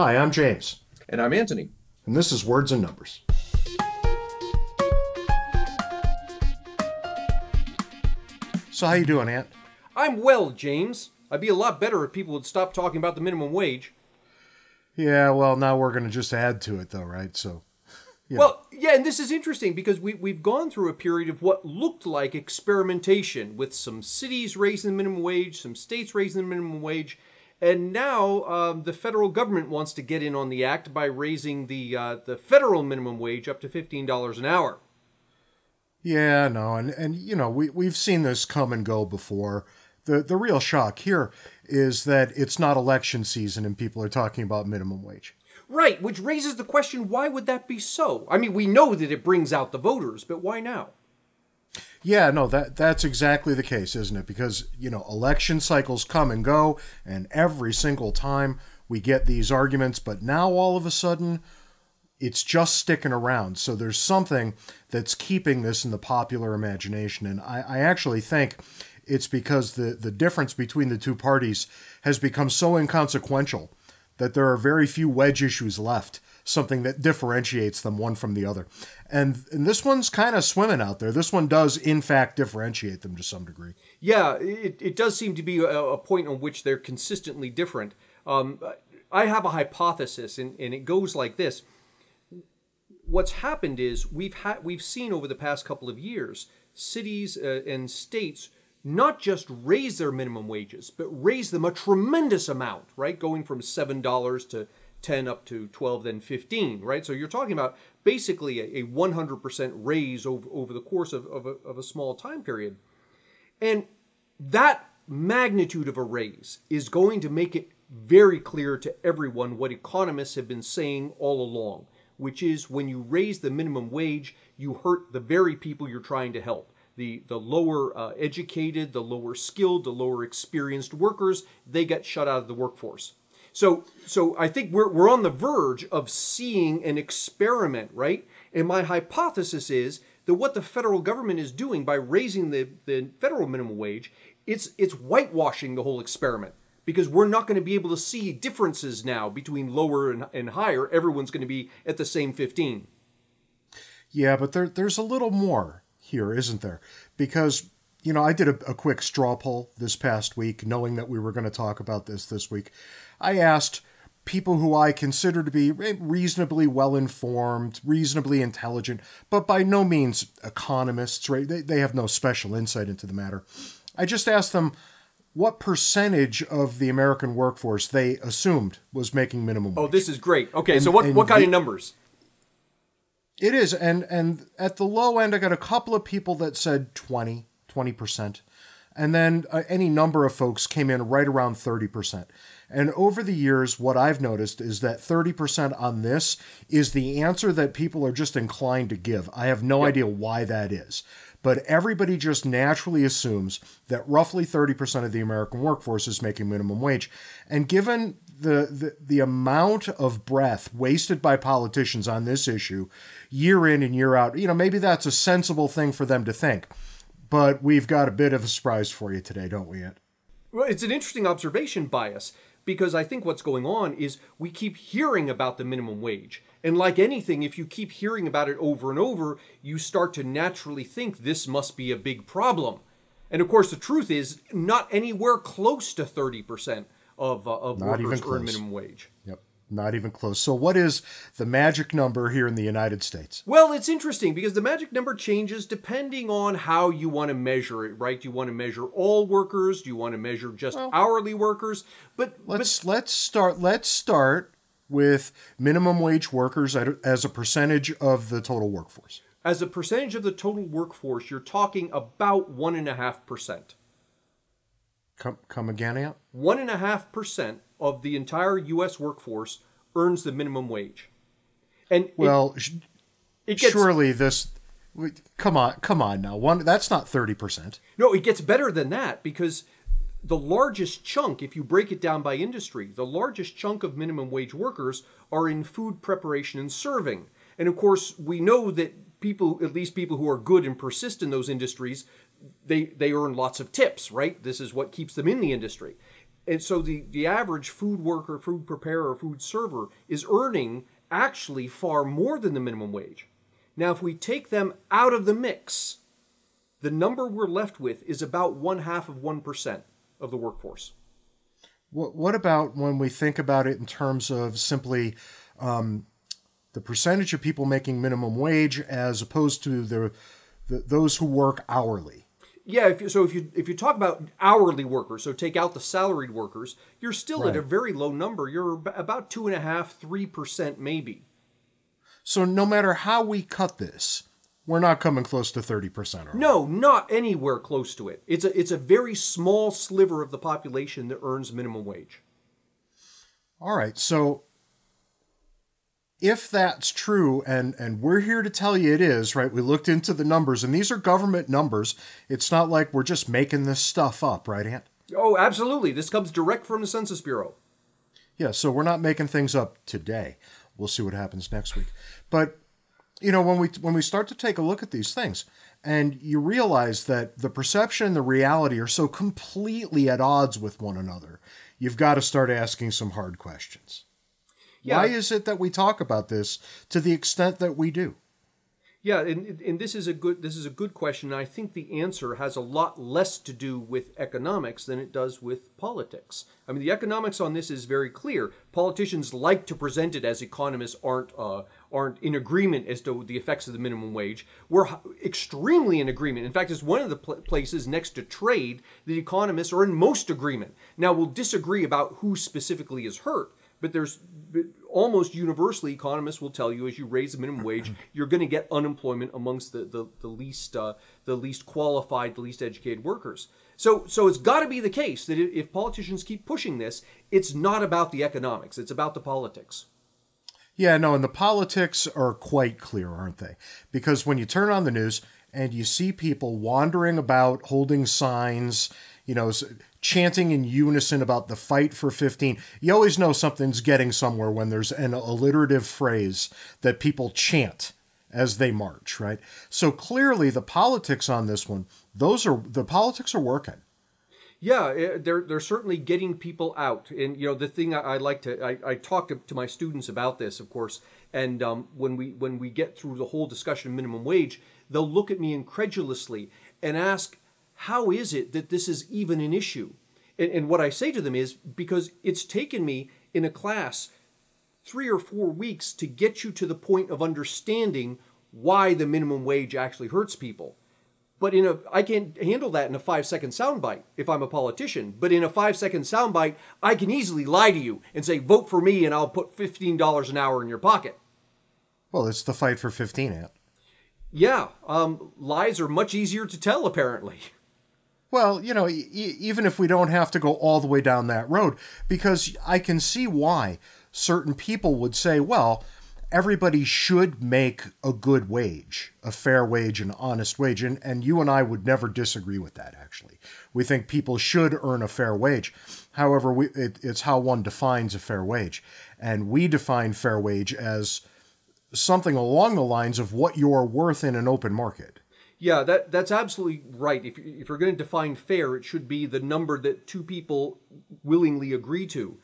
Hi, I'm James, And I'm Anthony. and this is Words and Numbers. So how you doing, Ant? I'm well, James. I'd be a lot better if people would stop talking about the minimum wage. Yeah, well, now we're going to just add to it, though, right? So, Yeah. Well, yeah, and this is interesting because we, we've gone through a period of what looked like experimentation with some cities raising the minimum wage, some states raising the minimum wage, and now um, the federal government wants to get in on the act by raising the uh, the federal minimum wage up to fifteen dollars an hour. yeah, no, and and you know we we've seen this come and go before. The the real shock here is that it's not election season and people are talking about minimum wage. Right, which raises the question: Why would that be so? I mean, we know that it brings out the voters, but why now? Yeah, no, that that's exactly the case, isn't it? Because, you know, election cycles come and go, and every single time we get these arguments, but now all of a sudden it's just sticking around. So there's something that's keeping this in the popular imagination. And I, I actually think it's because the, the difference between the two parties has become so inconsequential that there are very few wedge issues left, something that differentiates them one from the other. And, and this one's kind of swimming out there. This one does, in fact, differentiate them to some degree. Yeah, it, it does seem to be a, a point on which they're consistently different. Um, I have a hypothesis, and, and it goes like this. What's happened is we've had we've seen over the past couple of years cities uh, and states not just raise their minimum wages, but raise them a tremendous amount, right? Going from seven dollars to ten up to twelve, then fifteen, right? So you're talking about basically a, a 100% raise over, over the course of, of, a, of a small time period. And that magnitude of a raise is going to make it very clear to everyone what economists have been saying all along, which is when you raise the minimum wage, you hurt the very people you're trying to help. The, the lower uh, educated, the lower skilled, the lower experienced workers, they get shut out of the workforce. So, so I think we're, we're on the verge of seeing an experiment, right? And my hypothesis is that what the federal government is doing by raising the, the federal minimum wage, it's, it's whitewashing the whole experiment because we're not going to be able to see differences now between lower and, and higher. Everyone's going to be at the same 15. Yeah, but there, there's a little more here, isn't there? Because, you know, I did a, a quick straw poll this past week, knowing that we were going to talk about this this week. I asked people who I consider to be reasonably well informed, reasonably intelligent, but by no means economists, right? They, they have no special insight into the matter. I just asked them what percentage of the American workforce they assumed was making minimum wage. Oh, this is great. Okay, And- so what, what kind the- of numbers? It is, and and at the low end, I got a couple of people that said 20, 20 percent, and then uh, any number of folks came in right around thirty percent. And over the years, what I've noticed is that thirty percent on this is the answer that people are just inclined to give. I have no idea why that is. But everybody just naturally assumes that roughly 30% of the American workforce is making minimum wage. And given the, the, the amount of breath wasted by politicians on this issue year in and year out, you know, maybe that's a sensible thing for them to think. But we've got a bit of a surprise for you today, don't we, Ed? Well, it's an interesting observation bias because I think what's going on is we keep hearing about the minimum wage. And like anything, if you keep hearing about it over and over, you start to naturally think this must be a big problem. And of course, the truth is not anywhere close to 30% of, uh, of Not workers earn minimum wage. Yep. Not even close. So, what is the magic number here in the United States? Well, it's interesting because the magic number changes depending on how you want to measure it, right? Do you want to measure all workers? Do you want to measure just hourly workers? But, but Let's let's start. Let's start with minimum wage workers as a percentage of the total workforce. as a percentage of the total workforce, you're talking about one and a half percent. Come come again, Ant? One and a half percent of the entire U.S. workforce earns the minimum wage, and Well, sh- it, gets surely this. Come on, come on now. One that's not thirty percent. no, it gets better than that because the largest chunk, if you break it down by industry, the largest chunk of minimum wage workers are in food preparation and serving, and of course we know that people, at least people who are good and persist in those industries, they they earn lots of tips, right? This is what keeps them in the industry. And so the, the average food worker, food preparer, food server is earning actually far more than the minimum wage. Now, if we take them out of the mix, the number we're left with is about one half of 1% of the workforce. What, what about when we think about it in terms of simply um, the percentage of people making minimum wage as opposed to the, the those who work hourly? Yeah, if you, so if you if you talk about hourly workers, so take out the salaried workers, you're still Right. at a very low number. You're about two and a half, three percent, maybe. So no matter how we cut this, we're not coming close to 30%. Are we? No, not anywhere close to it. It's a it's a very small sliver of the population that earns minimum wage. All right. So if that's true, and and we're here to tell you it is, right? We looked into the numbers, and these are government numbers. It's not like we're just making this stuff up, right, Ant? Oh, absolutely. This comes direct from the Census Bureau. Yeah. So we're not making things up today. We'll see what happens next week. But you know, when we when we start to take a look at these things, and you realize that the perception and the reality are so completely at odds with one another, you've got to start asking some hard questions. Yeah. Why is it that we talk about this to the extent that we do? Yeah, and, and this is a good this is a good question. And I think the answer has a lot less to do with economics than it does with politics. I mean, the economics on this is very clear. Politicians like to present it as economists aren't uh, aren't in agreement as to the effects of the minimum wage. We're extremely in agreement. In fact, it's one of the pl- places next to trade that economists are in most agreement. Now, we'll disagree about who specifically is hurt, but there's but almost universally economists will tell you as you raise the minimum wage you're going to get unemployment amongst the the, the least uh, the least qualified the least educated workers so so it's got to be the case that if, politicians keep pushing this it's not about the economics it's about the politics Yeah, no, and the politics are quite clear, aren't they? Because when you turn on the news and you see people wandering about holding signs, you know, chanting in unison about the fight for 15, you always know something's getting somewhere when there's an alliterative phrase that people chant as they march, right? So clearly the politics on this one, those are the politics are working. Yeah, eh, they're they're certainly getting people out, and you know the thing I, I like to I, I talk to, to my students about this, of course, and um, when we when we get through the whole discussion of minimum wage, they'll look at me incredulously and ask, "How is it that this is even an issue?" And, and what I say to them is because it's taken me in a class three or four weeks to get you to the point of understanding why the minimum wage actually hurts people. But in a, I can't handle that in a five second soundbite if I'm a politician. But in a five second soundbite, I can easily lie to you and say, vote for me and I'll put $15 an hour in your pocket. Well, it's the fight for 15, Ant. Yeah, um, lies are much easier to tell, apparently. Well, you know, e- even if we don't have to go all the way down that road, because I can see why certain people would say, well, everybody should make a good wage, a fair wage, an honest wage. And, and you and I would never disagree with that, actually. We think people should earn a fair wage. However, we, it, it's how one defines a fair wage. And we define fair wage as something along the lines of what you're worth in an open market. Yeah, that that's absolutely right. If if you're going to define fair, it should be the number that two people willingly agree to.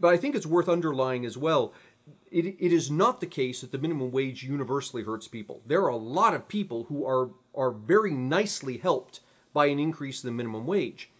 But I think it's worth underlying as well. It, it is not the case that the minimum wage universally hurts people. There are a lot of people who are are very nicely helped by an increase in the minimum wage.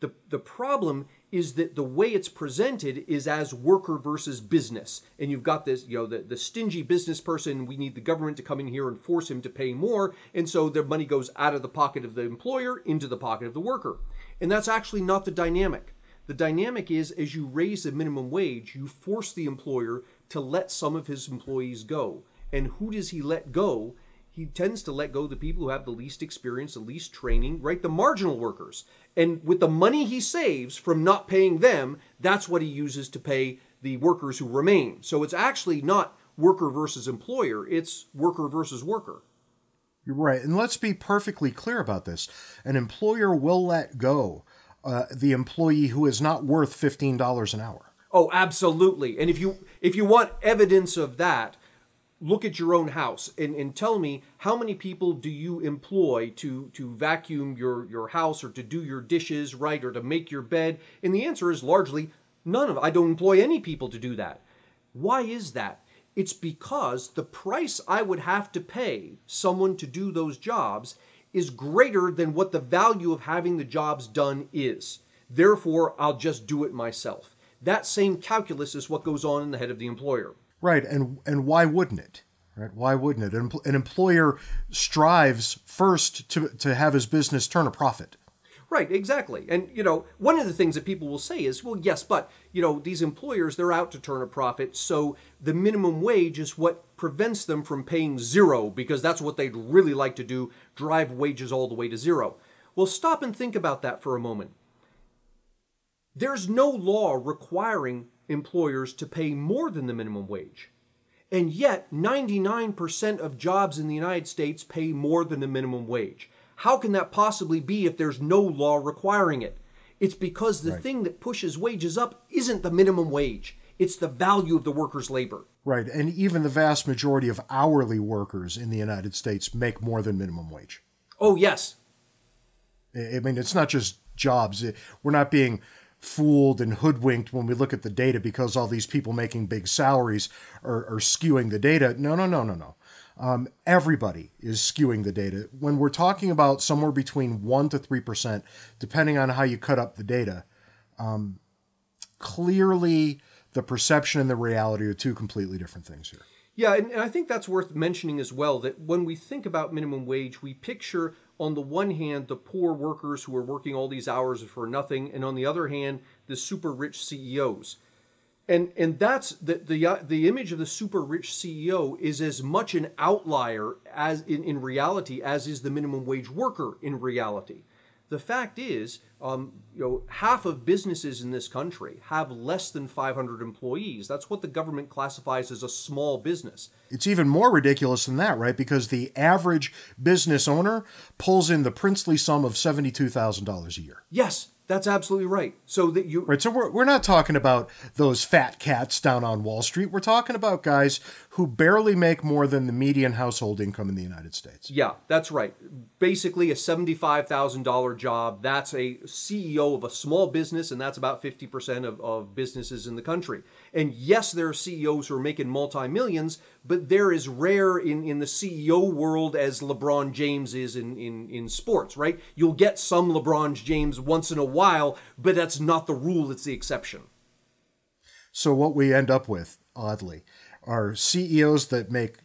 The the problem is that the way it's presented is as worker versus business. And you've got this, you know, the, the stingy business person, we need the government to come in here and force him to pay more. And so the money goes out of the pocket of the employer into the pocket of the worker. And that's actually not the dynamic. The dynamic is as you raise the minimum wage, you force the employer to let some of his employees go. And who does he let go? He tends to let go the people who have the least experience, the least training, right? The marginal workers. And with the money he saves from not paying them, that's what he uses to pay the workers who remain. So it's actually not worker versus employer, it's worker versus worker. You're right. And let's be perfectly clear about this. An employer will let go uh, the employee who is not worth $15 an hour. Oh, absolutely. And if you if you want evidence of that, look at your own house and, and tell me how many people do you employ to to vacuum your your house or to do your dishes right or to make your bed? And the answer is largely none of i don't employ any people to do that. Why is that? It's because the price i would have to pay someone to do those jobs is greater than what the value of having the jobs done is. Therefore i'll just do it myself. That same calculus is what goes on in the head of the employer Right, and and why wouldn't it? Right, why wouldn't it? An, an employer strives first to to have his business turn a profit. Right, exactly. And you know, one of the things that people will say is, well, yes, but you know, these employers they're out to turn a profit, so the minimum wage is what prevents them from paying zero because that's what they'd really like to do, drive wages all the way to zero. Well, stop and think about that for a moment. There's no law requiring employers to pay more than the minimum wage. And yet, 99% of jobs in the United States pay more than the minimum wage. How can that possibly be if there's no law requiring it? It's because the Right. thing that pushes wages up isn't the minimum wage, it's the value of the worker's labor. Right, and even the vast majority of hourly workers in the United States make more than minimum wage. Oh, yes. I I mean, it's not just jobs. We're not being fooled and hoodwinked when we look at the data because all these people making big salaries are, are skewing the data. No, no, no, no, no. Um, everybody is skewing the data. When we're talking about somewhere between 1% to 3%, depending on how you cut up the data, um, clearly the perception and the reality are two completely different things here. Yeah, and, and I think that's worth mentioning as well that when we think about minimum wage, we picture on the one hand the poor workers who are working all these hours for nothing, and on the other hand the super rich CEOs. And and that's the the the image of the super rich CEO is as much an outlier as in, in reality as is the minimum wage worker in reality. The fact is, um, you know, half of businesses in this country have less than 500 employees. That's what the government classifies as a small business. It's even more ridiculous than that, right? Because the average business owner pulls in the princely sum of $72,000 a year. Yes, that's absolutely right. So that you Right, so we're, we're not talking about those fat cats down on Wall Street. We're talking about guys who barely make more than the median household income in the United States. Yeah, that's right. Basically, a $75,000 job. That's a CEO of a small business, and that's about 50% of, of businesses in the country. And yes, there are CEOs who are making multi millions, but they're as rare in, in the CEO world as LeBron James is in, in, in sports, right? You'll get some LeBron James once in a while, but that's not the rule, it's the exception. So what we end up with, oddly, are CEOs that make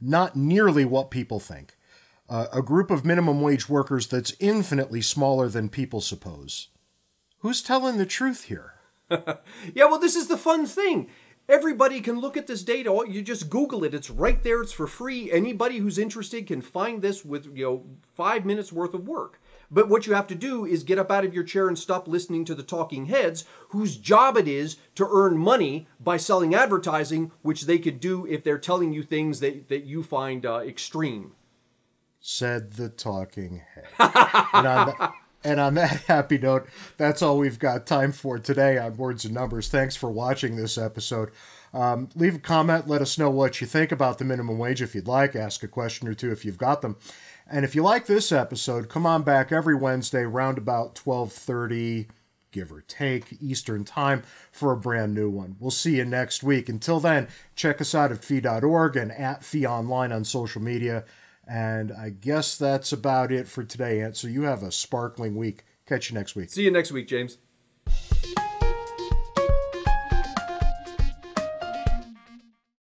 not nearly what people think. Uh, a group of minimum wage workers that's infinitely smaller than people suppose. Who's telling the truth here? Yeah, well, this is the fun thing. Everybody can look at this data. You just Google it. It's right there. It's for free. Anybody who's interested can find this with you know five minutes worth of work. But what you have to do is get up out of your chair and stop listening to the talking heads, whose job it is to earn money by selling advertising, which they could do if they're telling you things that, that you find uh, extreme. said the talking head. and, and on that happy note, that's all we've got time for today on Words and Numbers. Thanks for watching this episode. Um, leave a comment. Let us know what you think about the minimum wage if you'd like. Ask a question or two if you've got them. And if you like this episode, come on back every Wednesday around about 1230 give or take Eastern Time for a brand new one. We'll see you next week. Until then, check us out at fee.org and at fee online on social media. And I guess that's about it for today, Ant. So you have a sparkling week. Catch you next week. See you next week, James.